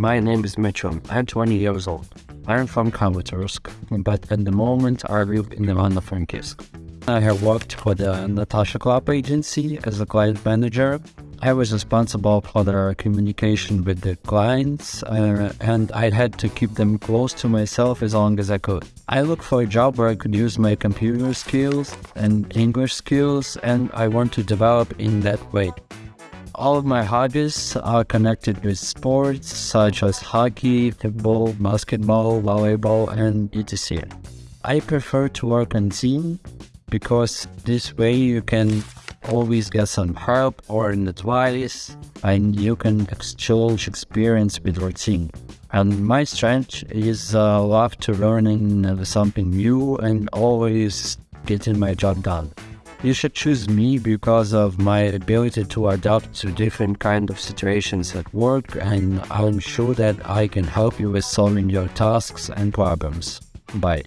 My name is Mitchell. I'm 20 years old. I'm from Kramatorsk, but at the moment I live in Ivano-Frankivsk. I have worked for the Natasha Club agency as a client manager. I was responsible for the communication with the clients uh, and I had to keep them close to myself as long as I could. I look for a job where I could use my computer skills and English skills and I want to develop in that way. All of my hobbies are connected with sports such as hockey, football, basketball, volleyball, and etc. I prefer to work on team because this way you can always get some help or advice and you can exchange experience with your team. And my strength is uh, love to learning something new and always getting my job done. You should choose me because of my ability to adapt to different kind of situations at work and I'm sure that I can help you with solving your tasks and problems. Bye.